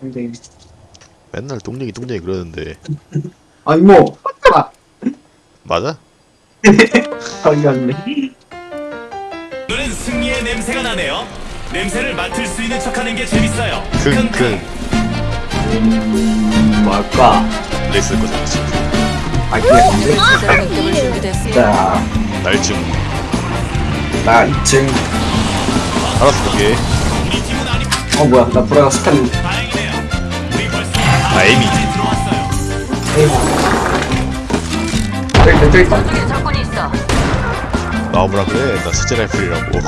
근데 맨날 똥얘기 똥얘기 그러는데. 아니 뭐 맞잖아? 맞아? 갔네. 오늘은 승리의 냄새가 나네요. 냄새를 맡을 수 있는 척하는 게 재밌어요. 킁킁 음 뭘까? 레이스 거잖아 아 기억인데 공격을 준비됐습니다. 자, 날쯤 나 2층 알았어 오케이. 어 뭐야. 나. 우리 벌써 아. 저기 저기 있다 적군이 있어. 나오라 그래 나 실제 라이플이라고.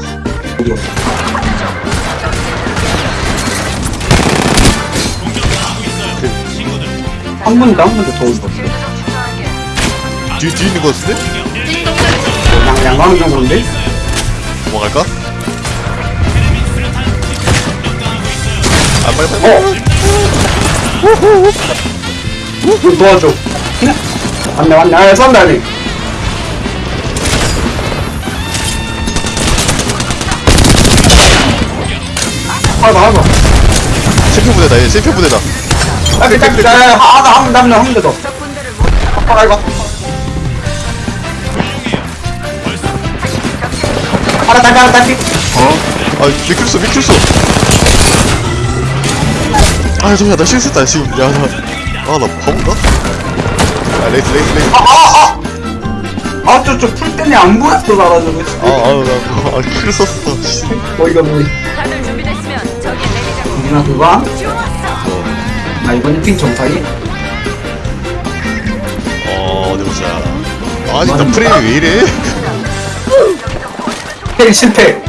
한 번도 한 집중할게. 뒤, 뒤에 있는 거 같은데? 양, 양방 정도인데? 도망갈까? 아 빨리 빨리 어! 좀 도와줘. 맞네 맞네. 아 쏜다 아니 하나 하나 챔피언 부대다 얘 챔피언 부대다. 아 괜찮아 괜찮아 하나 한번 남는 한번 더 적군들을 못아 이거 하나 딸피 하나 딸피 아 미킬수 미킬수 아 잠시만 나 실수했다. 지금. 야나아나 바본가? 아 레이스 레이스 레이스. 아저저 풀 때문에 안 보였어 나라는 아아나아 킬 썼어. 씨. 어이가 없네 다들 준비됐으면 저기 내리자고. 누나 그거? 좋았어. 나 이번에 핑 정상이? 어 어디 보자. 아 진짜 프레임이 왜 이래? 헬 실패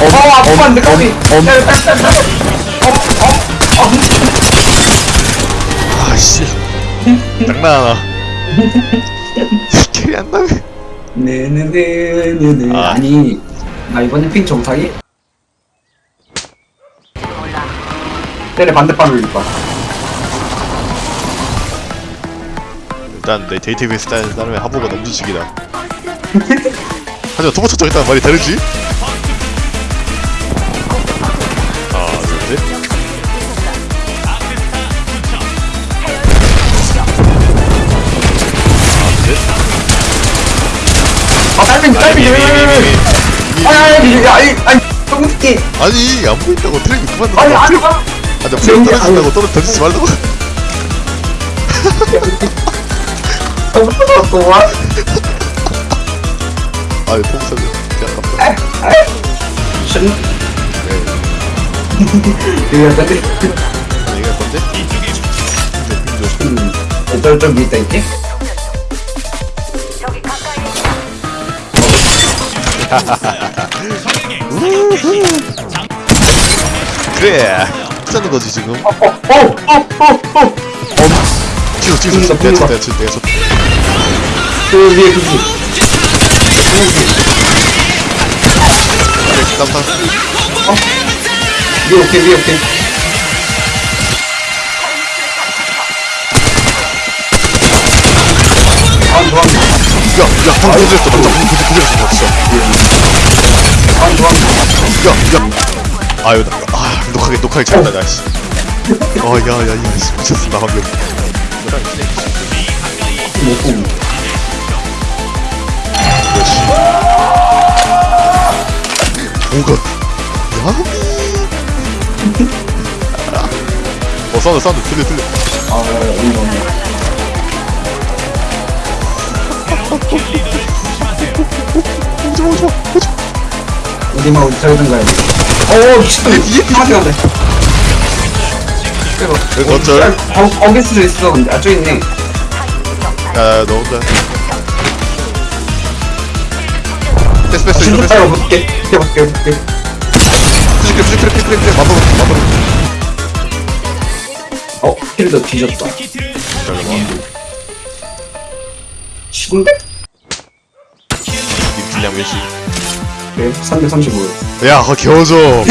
어 아프면 안 돼 까비 어어 어 아씨 장난하나 킬이 안 나네 네네네네네 아. 아니 나 이번에 핑 정상이. 때려 반대방을 봐 일단 내 데이터베이스 따는 따르면 하부가 너무 주식이다 하지만 토마토 정했다는 말이 다르지? 아 딸핀 딸핀 아니 아니 아니 아니 똥새끼 아니 안 보인다고 트랙이 그만 아니 놔 아니 아 아, 나 프레임 떨어진다고 떨어 던지지 말라고 똥새끼 또 와? 아 이거 신 이거 건데? 음 저쪽 밑에 있지? 그래. 하자는 거지 지금? 어어어어어. 뒤로 뒤로 분다, 내가 쳤다 분다. 내가 쳤다 내가 쳤다 그 위에 그지 그래 땀땀 위에 오케이 위에 오케이. 아 야 야 방금 부들었어 맞다 방금 부들 부들었어 진짜 아 좋아한다 야 야. 아유 나, 아 녹화하게 녹화하게 잘한다 나 씨. 어 야 야야 미쳤어 나 방금. 그렇지? 오갓 야미. 어 사운드 사운드 들려 들려. 아 이거 없 오지마 오지마 오지마 어디만 어디 가야 돼. 어, 미친놈. 뒤에. 하지 마. 이거 어쩔 거, 거기 수도 있어. 근데 아, 저기 있네. 야너 혼자 패스 패스 이거 패스 볼게. 해볼게, 해볼게. 푸시크래 푸시크래 푸시크래 푸시크래 마법을 마법을 어, 킬도 뒤졌다. 잠깐만 이 분량 몇시 네, 335. 야 그거 겨워 줘.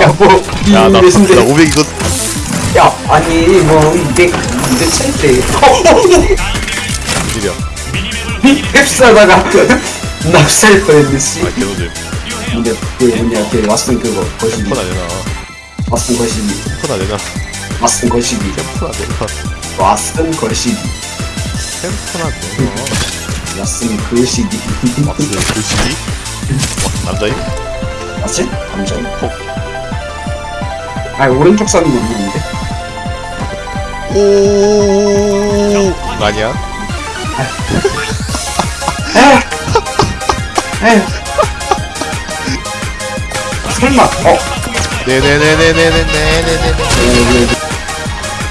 야, 뭐, 야 나 나 이랬는데. 500 이거든 야, 아니, 뭐, 이게, 이제 찰때. 어, 어, 어. 흡사다가 납살 뻔했네, 씨. 아 개노잼 근데 그 뭐냐 그 왓슨 그거 거시기. 폰안 되나. 왓슨 거시기. 폰안 되나. 왓슨 거시기. 폰안 되나. 왓슨 거시기 폰안 되나 왓슨 거시기. 왁스 글씨기? 남자임 맞지? 감정 아니 오른쪽 사는 건 없는데? 오 아니야? 에휴 설마 어. 네네네네네네네네네 네, 네,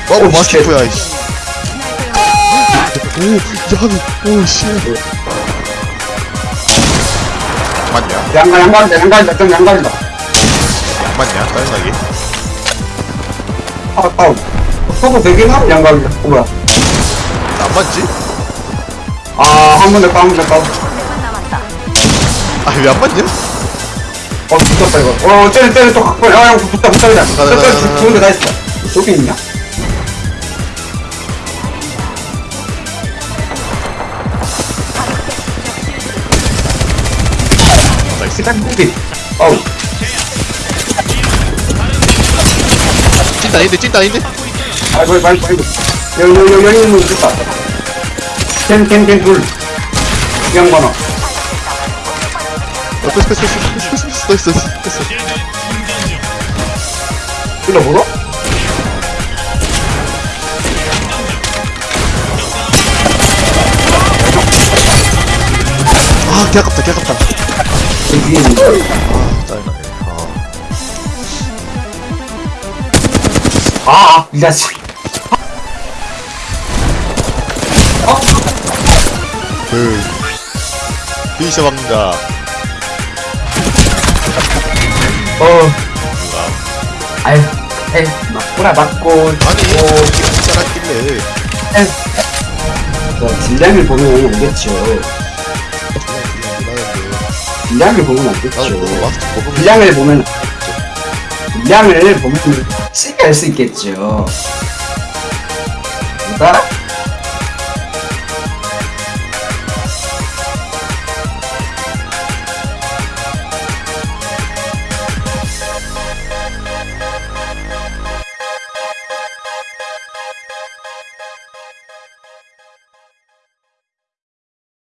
어 오, 마스터야 이씨 오 야미 오씨 맞냐? 네. 양가 양가리다 좀 양가리다. 맞냐? 짜증나게 아 아우 서버 되긴 하고 양가리다. 어 뭐야. 안 맞지? 아 한 번에 까면 됐다 대만 남았다. 아왜 안 맞냐? 어 붙었다 이거. 어 쟤네 쟤네 또야 야, 붙다 붙다 그냥. 나. 좋은데 다 있어. 저기 있냐? 짱구비 어우. 찐따 인데 찐따 인데? 아이고 아이고 아이고 여여여 여인은 죽다. 캔캔캔 둘. 양반아. 어 됐어 됐어 됐어 됐어 됐어 됐어 뭐라? 아 개아깝다 개아깝다. 위에 있는 거 아 짜증나네 아 아, 이 자식. 어? 그 피니셔 박는다 어, 아유, 에이, 맞구나, 맞고. 아니 어, 잘했길래 어, 딜량을 보면 알겠죠. 분량을 보면 안 되죠. 분량을 보면 안 되죠. 분량을 보면 쉽게 할 수 있겠죠. 못 알아?